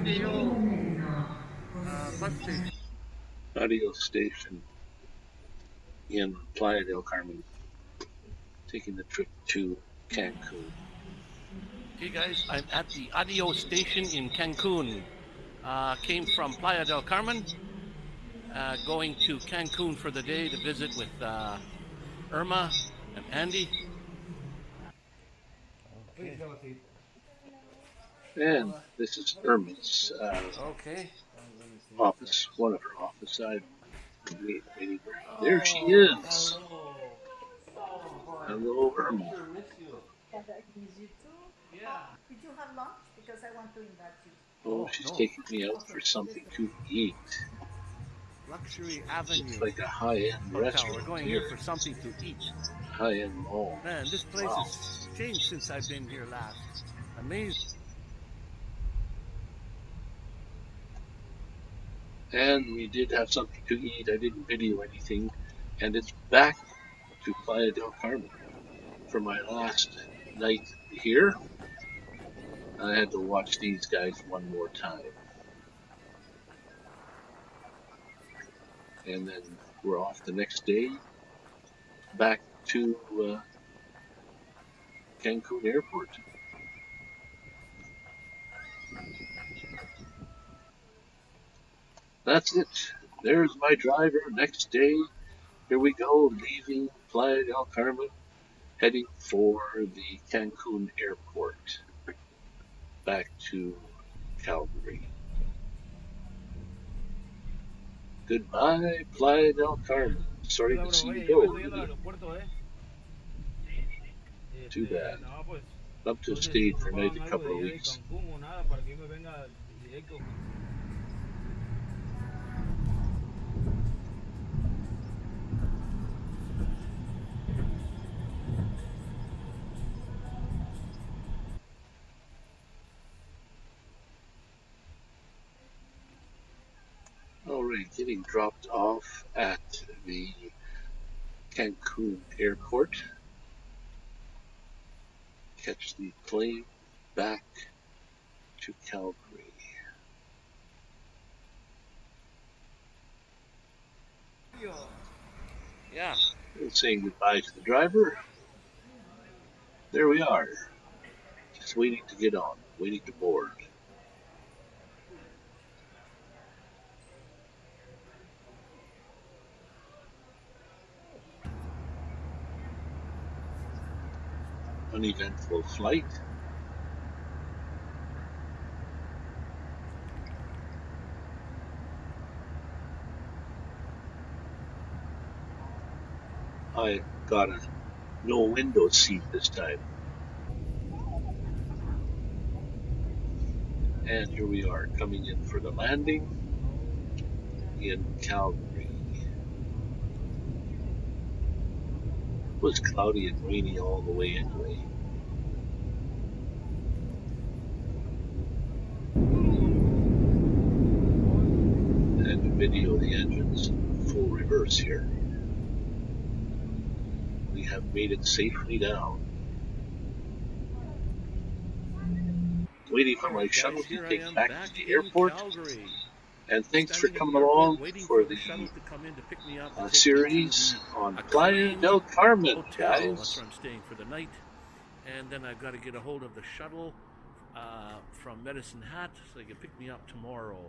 ADO uh, bus station. ADO station in Playa del Carmen, taking the trip to Cancun. Okay, guys, I'm at the ADO station in Cancun. Uh, came from Playa del Carmen, uh, going to Cancun for the day to visit with uh, Irma and Andy. And this is Irma's uh, Okay. office, one of her office. I waiting. There she is. Hello, Irma. Have I miss you. Did you have lunch? Because I want to invite you. Oh, she's taking me out for something to eat. Luxury Avenue It's like a high-end Hotel. We're restaurant going here for something to eat. High-end mall. Man, this place Wow. has changed since I've been here last. Amazing. And we did have something to eat. I didn't video anything. And it's back to Playa del Carmen for my last night here. I had to watch these guys one more time. And then we're off the next day back to uh, Cancun Airport. That's it. There's my driver. Next day, here we go, leaving Playa del Carmen, heading for the Cancun airport, back to Calgary. Goodbye, Playa del Carmen. Sorry to see you go. Too bad. Up to stay for maybe a couple of weeks. Alright, getting dropped off at the Cancun airport. Catch the plane back to Calgary. Yeah. And saying goodbye to the driver. There we are. Just waiting to get on, waiting to board. Uneventful flight. I got a no window seat this time. And here we are coming in for the landing in Calgary. It was cloudy and rainy all the way anyway. And video the engines in full reverse here. We have made it safely down. Waiting for my shuttle to take back back to the airport. Calgary. And thanks for coming in the airport, along for the the shuttle to come in to pick me up and uh, take me to series on a Playa del Carmen, hotel. That's guys. where I'm staying for the night. And then I've got to get a hold of the shuttle uh, from Medicine Hat so they can pick me up tomorrow.